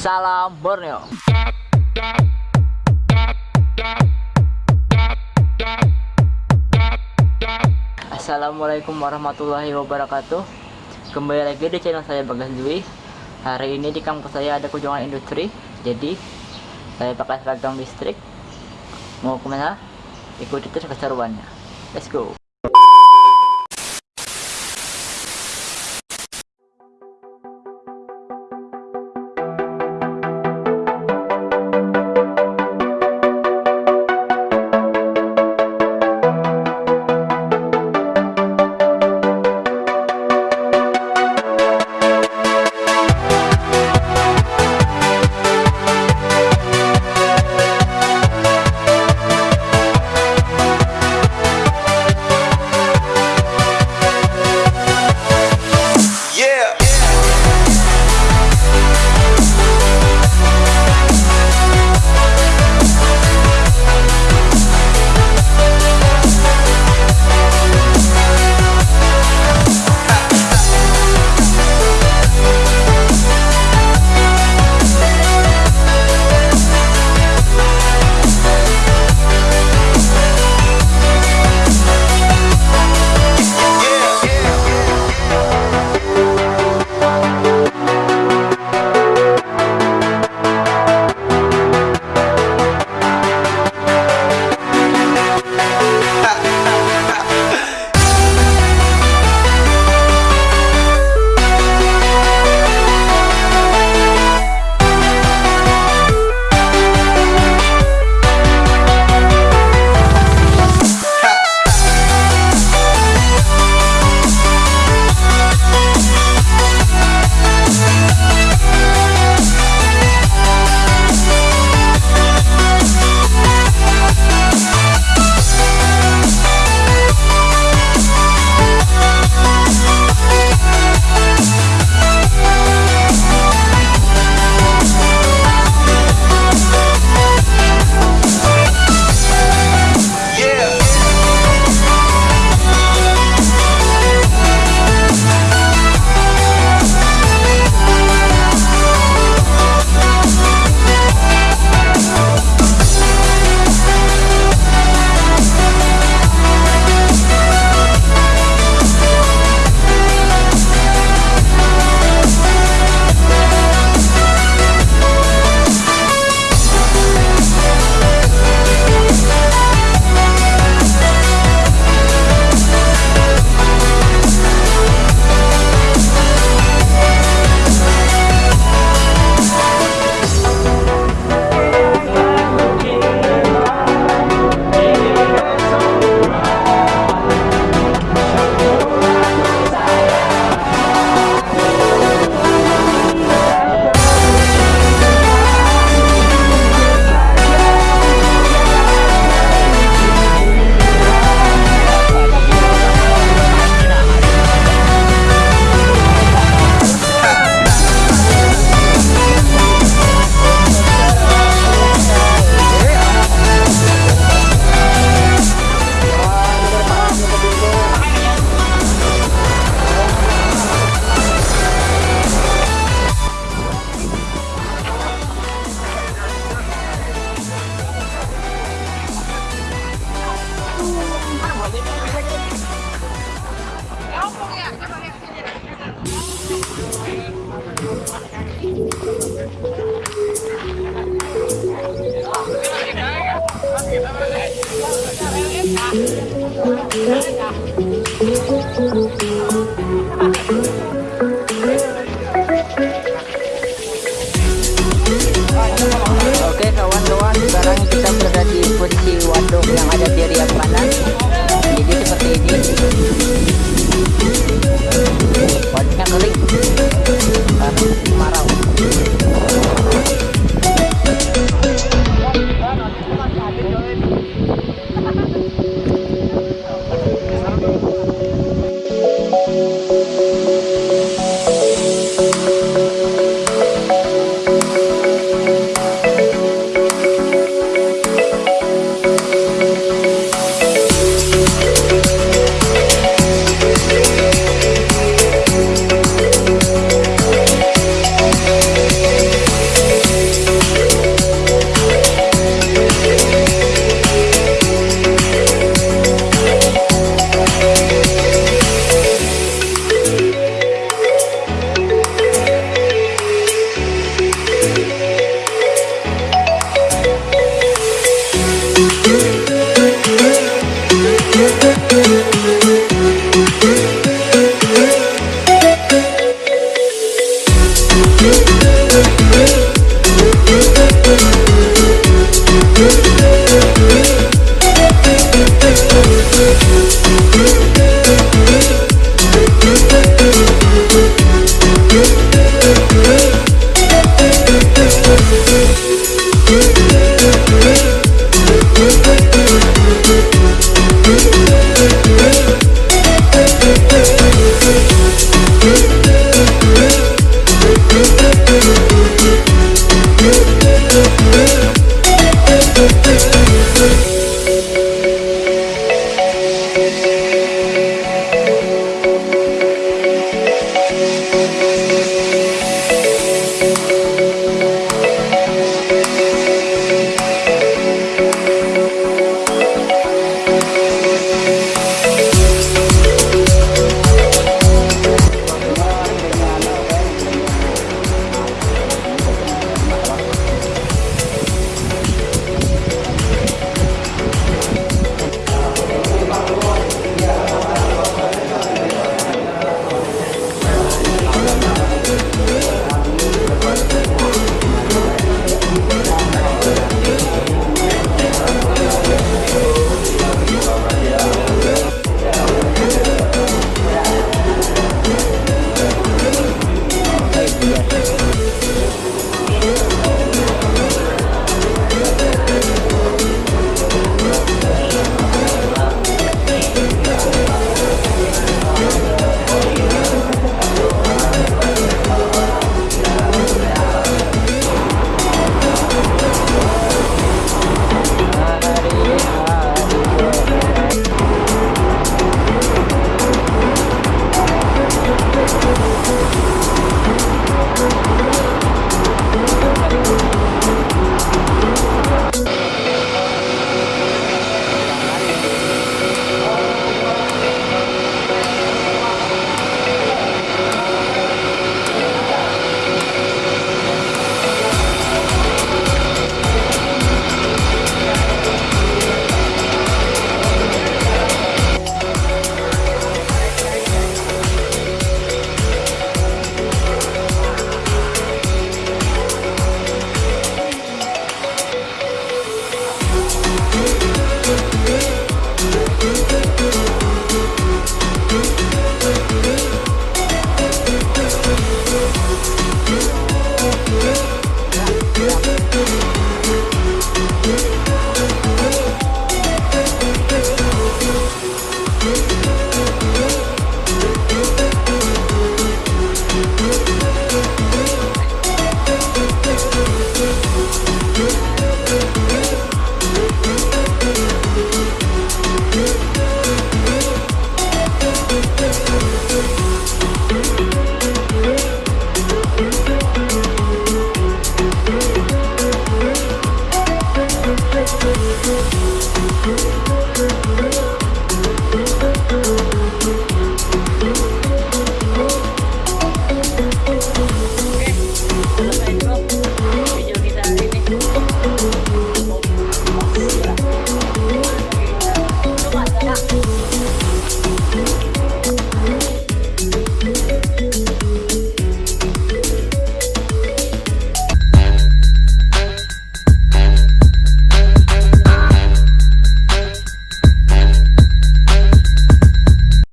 Salam Borneo. Assalamualaikum warahmatullahi wabarakatuh. Kembali lagi di channel saya Bagas Dwi. Hari ini di kampus saya ada kunjungan industri Jadi saya pakai seragam listrik. Mau ke mana? Ikuti terus keseruannya. Let's go Thank you.